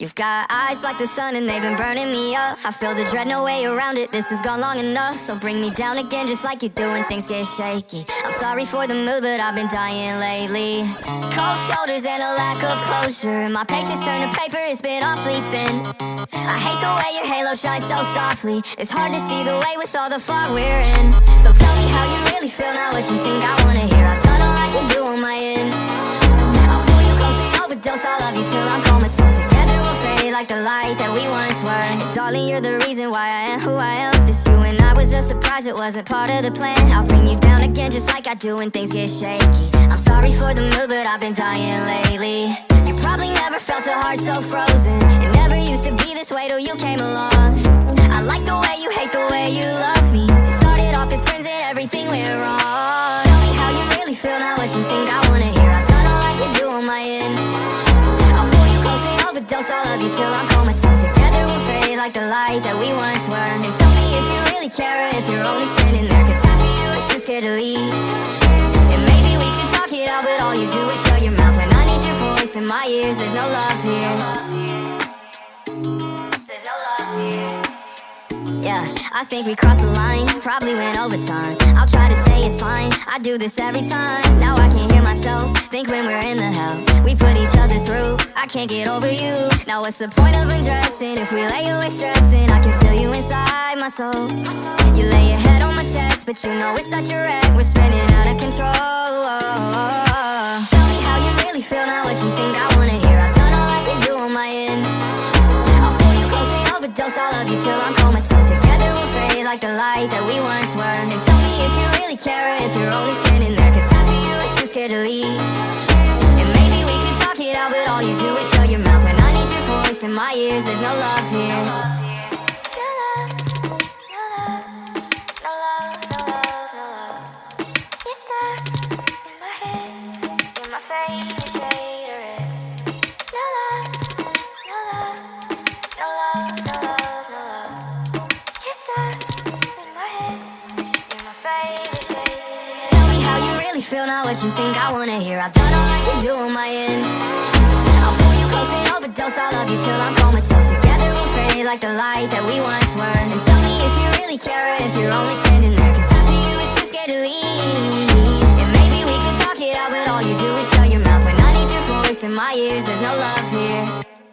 You've got eyes like the sun and they've been burning me up. I feel the dread, no way around it, this has gone long enough. So bring me down again just like you do when things get shaky. I'm sorry for the mood, but I've been dying lately. Cold shoulders and a lack of closure. My patience turned to paper, it's been awfully thin. I hate the way your halo shines so softly. It's hard to see the way with all the fog we're in. So tell me how you really feel, not what you think I wanna hear. I've done all I can do on my end. I'll pull you close and overdose, I'll love you till I'm comatose the light that we once were. Darling, you're the reason why I am who I am. This you and I was a surprise, it wasn't part of the plan. I'll bring you down again just like I do when things get shaky. I'm sorry for the mood, but I've been dying lately. You probably never felt a heart so frozen. It never used to be this way till you came along. I like the way you hate the way you love me. It started off as friends and everything went wrong. Tell me how you really feel, not what you think I wanna hear. I've done all I can do on my end overdose I'll you till I'm comatose Together we'll fade like the light that we once were And tell me if you really care if you're only standing there. Cause half of you is too scared to leave. And maybe we can talk it out But all you do is show your mouth. When I need your voice in my ears There's no love here. There's no love here. Yeah, I think we crossed the line, probably went overtime. I'll try to say it's fine, I do this every time. Now I can't hear myself, think when we're in the hell. We put each other through, I can't get over you. Now what's the point of undressing if we lay awake stressing? I can feel you inside my soul. You lay your head on my chest, but you know it's such a wreck. We're spinning out of control. Tell me how you really feel, not what you think I wanna hear? I've done all I can do on my end. I'll pull you close and overdose, I'll love you till I'm comatose Together we'll fade like the light that we once were. And tell me if you really care if you're only standing out, but all you do is show your mouth. When I need your voice in my ears, there's no love here. No love, no love, no love, no love, no love You're stuck in my head, you're my favorite shade of red No love, no love, no love, no love, no love You're stuck in my head, you're my favorite shade Tell me how you really feel, not what you think I wanna hear. I've done all I can do on my end. I'll pull you I'll love you till I'm comatose Together. We'll fade like the light that we once were. And tell me if you really care or if you're only standing there. Cause half of you is too scared to leave. And maybe we can talk it out, but all you do is shut your mouth. When I need your voice in my ears, there's no love here